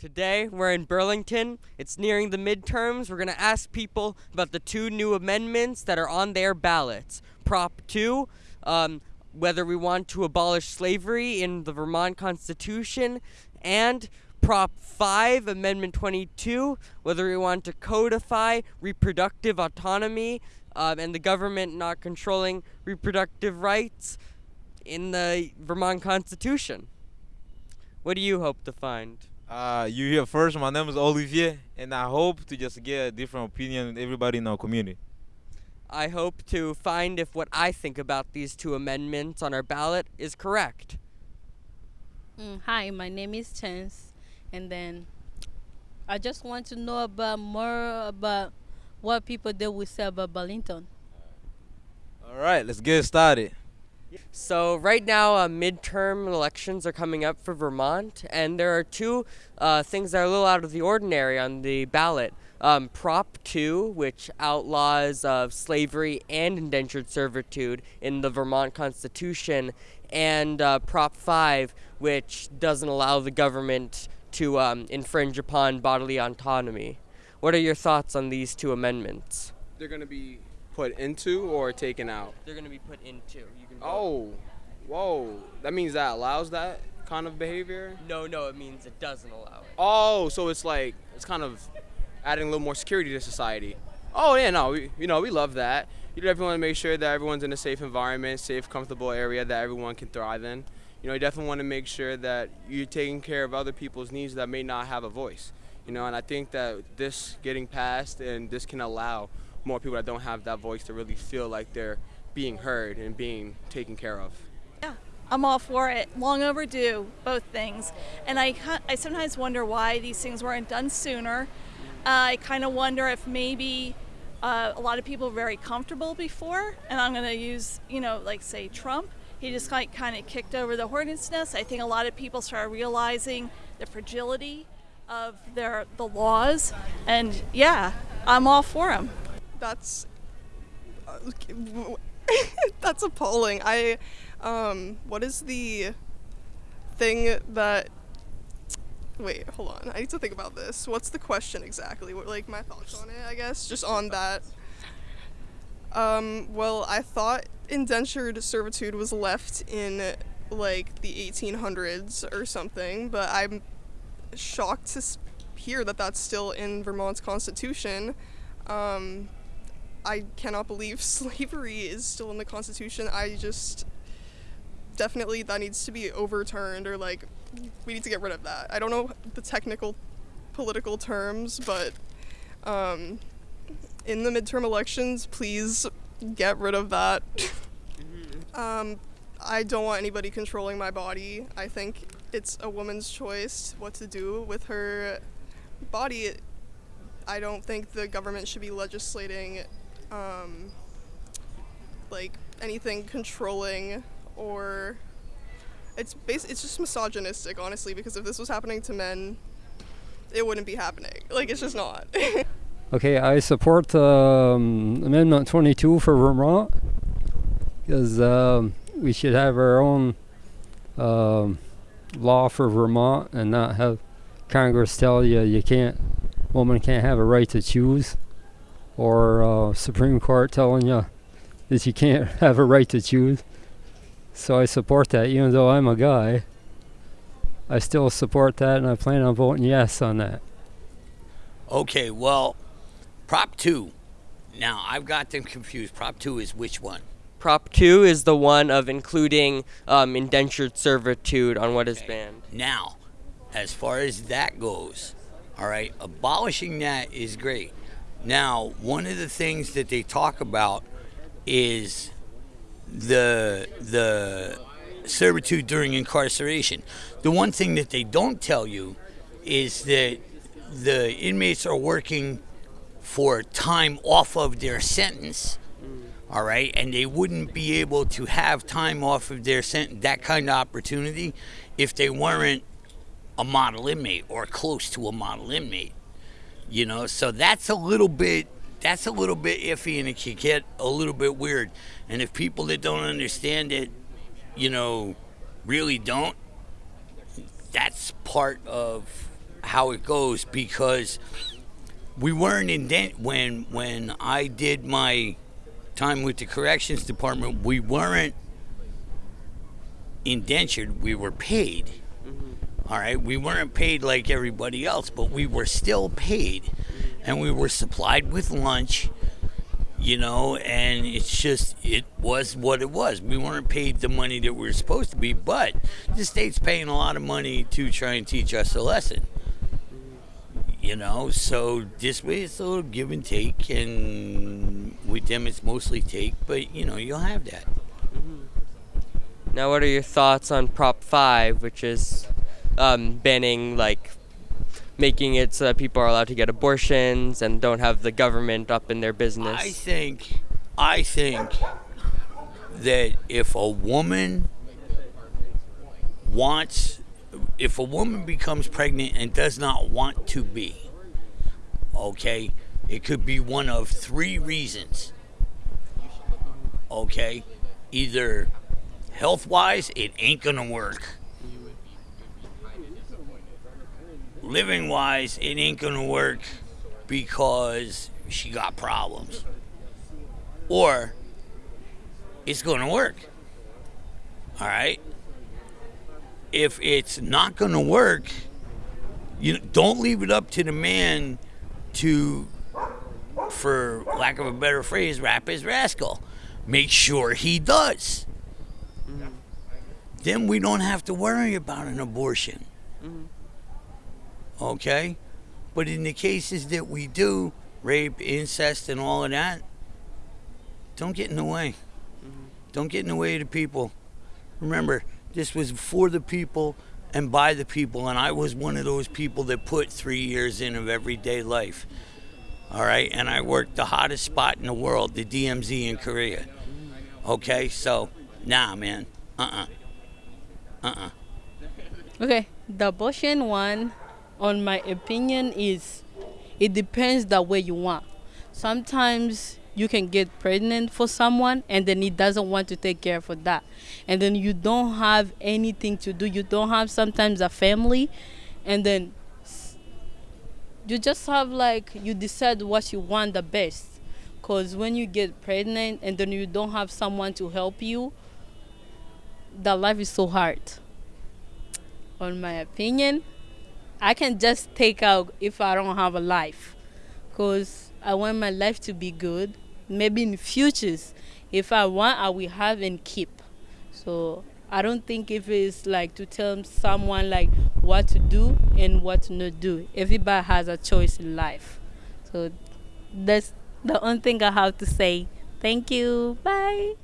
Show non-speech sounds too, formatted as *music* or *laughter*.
Today, we're in Burlington. It's nearing the midterms. We're going to ask people about the two new amendments that are on their ballots. Prop 2, um, whether we want to abolish slavery in the Vermont Constitution, and Prop 5, Amendment 22, whether we want to codify reproductive autonomy um, and the government not controlling reproductive rights in the Vermont Constitution. What do you hope to find? Uh, you here first. My name is Olivier, and I hope to just get a different opinion with everybody in our community. I hope to find if what I think about these two amendments on our ballot is correct. Mm, hi, my name is Chance, and then I just want to know about more about what people they will say about Burlington. All right, let's get started. So right now, uh, midterm elections are coming up for Vermont, and there are two uh, things that are a little out of the ordinary on the ballot. Um, Prop 2, which outlaws uh, slavery and indentured servitude in the Vermont Constitution, and uh, Prop 5, which doesn't allow the government to um, infringe upon bodily autonomy. What are your thoughts on these two amendments? They're going to be put into or taken out? They're going to be put into. You. Oh, whoa. That means that allows that kind of behavior? No, no, it means it doesn't allow it. Oh, so it's like, it's kind of adding a little more security to society. Oh, yeah, no, we, you know, we love that. You definitely want to make sure that everyone's in a safe environment, safe, comfortable area that everyone can thrive in. You know, you definitely want to make sure that you're taking care of other people's needs that may not have a voice. You know, and I think that this getting passed and this can allow more people that don't have that voice to really feel like they're being heard and being taken care of. Yeah, I'm all for it. Long overdue, both things. And I, I sometimes wonder why these things weren't done sooner. Uh, I kind of wonder if maybe uh, a lot of people were very comfortable before, and I'm going to use, you know, like say Trump. He just like kind of kicked over the hornet's nest. I think a lot of people started realizing the fragility of their the laws, and yeah, I'm all for them. That's uh, *laughs* that's appalling. I um, what is the thing that? Wait, hold on. I need to think about this. What's the question exactly? What, like my thoughts on it, I guess, just on that. Um, well, I thought indentured servitude was left in like the 1800s or something, but I'm shocked to hear that that's still in Vermont's constitution. Um, I cannot believe *laughs* slavery is still in the Constitution. I just definitely that needs to be overturned or like we need to get rid of that. I don't know the technical political terms, but um, in the midterm elections, please get rid of that. um, I don't want anybody controlling my body. I think it's a woman's choice what to do with her body. I don't think the government should be legislating um, like anything controlling or it's bas- it's just misogynistic honestly because if this was happening to men it wouldn't be happening. Like it's just not. *laughs* Okay i support um, amendment 22 for vermont because um, we should have our own um, law for vermont and not have congress tell you you can't woman can't have a right to choose or uh, Supreme Court telling you that you can't *laughs* have a right to choose. So I support that, even though I'm a guy. I still support that, and I plan on voting yes on that. Okay, well, Prop 2. Now, I've got them confused. Prop 2 is which one? Prop 2 is the one of including um, indentured servitude on what is Okay. banned. Now, as far as that goes, all right, abolishing that is great. Now, one of the things that they talk about is the the servitude during incarceration. The one thing that they don't tell you is that the inmates are working for time off of their sentence. All right, and they wouldn't be able to have time off of their sentence, that kind of opportunity, if they weren't a model inmate or close to a model inmate you know so that's a little bit that's a little bit iffy and it can get a little bit weird and if people that don't understand it you know really don't that's part of how it goes because we weren't indent when when I did my time with the corrections department. We weren't indentured. We were paid. Mm-hmm. All right, we weren't paid like everybody else, but we were still paid, and we were supplied with lunch you know, and it's just it was what it was. We weren't paid the money that we were supposed to be, but the state's paying a lot of money to try and teach us a lesson. You know, so this way it's a little give and take, and with them it's mostly take, but you know you'll have that. Mm-hmm. Now, what are your thoughts on Prop Five, which is um, banning like making it so that people are allowed to get abortions and don't have the government up in their business. I think, I think that if a woman wants, if a woman becomes pregnant and does not want to be, okay, it could be one of three reasons. Okay, either health wise, it ain't gonna work living wise, it ain't gonna work because she got problems. Or it's gonna work. All right? If it's not gonna work, you don't leave it up to the man to, for lack of a better phrase, wrap his rascal. Make sure he does. Mm-hmm. Then we don't have to worry about an abortion. Mm-hmm okay? But in the cases that we do, rape, incest, and all of that, don't get in the way. Mm-hmm. Don't get in the way of the people. Remember, this was for the people and by the people, and I was one of those people that put three years in of everyday life. All right, and I worked the hottest spot in the world, the DMZ in Korea. Okay, so nah, man, uh, uh-uh. uh, uh, uh. Okay, the abortion one on my opinion is it depends the way you want. Sometimes you can get pregnant for someone and then he doesn't want to take care for that. And then you don't have anything to do. You don't have sometimes a family and then you just have like you decide what you want the best. Cause when you get pregnant and then you don't have someone to help you, the life is so hard. On my opinion, I can just take out if I don't have a life, cause I want my life to be good. Maybe in futures, if I want, I will have and keep. So I don't think if it's like to tell someone like what to do and what to not do. Everybody has a choice in life. So that's the only thing I have to say. Thank you. Bye.